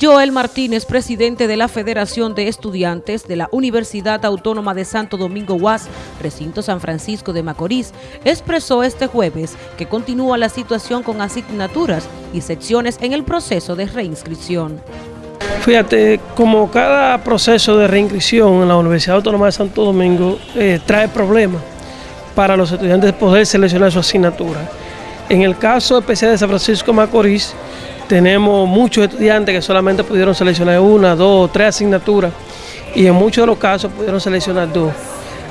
Joel Martínez, presidente de la Federación de Estudiantes de la Universidad Autónoma de Santo Domingo UAS, recinto San Francisco de Macorís, expresó este jueves que continúa la situación con asignaturas y secciones en el proceso de reinscripción. Fíjate, como cada proceso de reinscripción en la Universidad Autónoma de Santo Domingo eh, trae problemas para los estudiantes poder seleccionar su asignatura. En el caso especial de San Francisco de Macorís, tenemos muchos estudiantes que solamente pudieron seleccionar una, dos, tres asignaturas y en muchos de los casos pudieron seleccionar dos.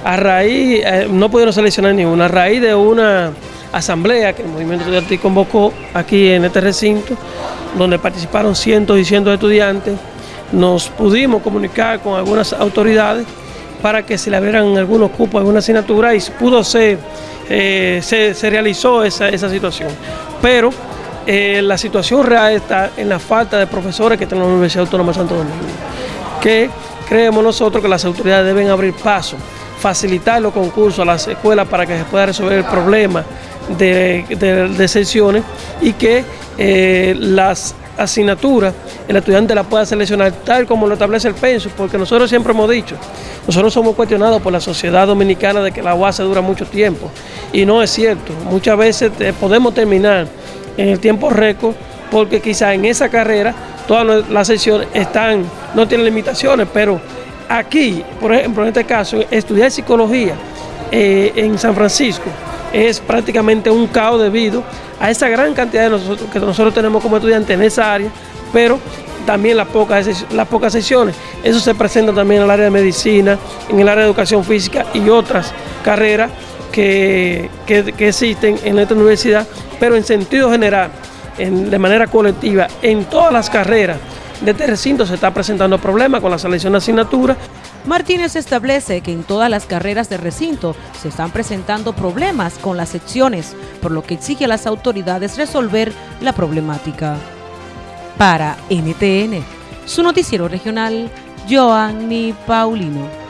A raíz, eh, no pudieron seleccionar ninguna, a raíz de una asamblea que el movimiento estudiantil convocó aquí en este recinto, donde participaron cientos y cientos de estudiantes, nos pudimos comunicar con algunas autoridades para que se le abrieran algunos cupos, alguna asignatura y pudo ser, eh, se, realizó esa, esa situación. Pero eh, la situación real está en la falta de profesores que tiene la Universidad Autónoma de Santo Domingo, que creemos nosotros que las autoridades deben abrir paso, facilitar los concursos a las escuelas para que se pueda resolver el problema de, de, sesiones y que eh, las asignaturas el estudiante la pueda seleccionar tal como lo establece el penso, porque nosotros siempre hemos dicho, nosotros somos cuestionados por la sociedad dominicana de que la UAS dura mucho tiempo. Y no es cierto, muchas veces eh, podemos terminar en el tiempo récord, porque quizá en esa carrera todas las sesiones están, no tienen limitaciones, pero aquí, por ejemplo, en este caso, estudiar psicología eh, en San Francisco es prácticamente un caos debido a esa gran cantidad de nosotros, que nosotros tenemos como estudiantes en esa área, pero también las pocas, las pocas sesiones. Eso se presenta también en el área de medicina, en el área de educación física y otras carreras que, existen en esta universidad, pero en sentido general, de manera colectiva, en todas las carreras de este recinto se está presentando problemas con la selección de asignaturas. Martínez establece que en todas las carreras de recinto se están presentando problemas con las secciones, por lo que exige a las autoridades resolver la problemática. Para NTN, su noticiero regional, Joanny Paulino.